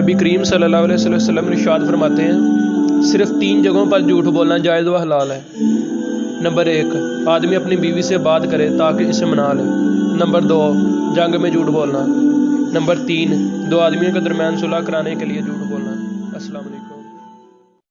نبی کریم صلی اللہ علیہ وسلم ارشاد فرماتے ہیں، صرف تین جگہوں پر جھوٹ بولنا جائز و حلال ہے۔ نمبر ایک، آدمی اپنی بیوی سے بات کرے تاکہ اسے منا لے۔ نمبر دو، جنگ میں جھوٹ بولنا۔ نمبر تین، دو آدمیوں کے درمیان صلح کرانے کے لیے جھوٹ بولنا۔ السلام علیکم۔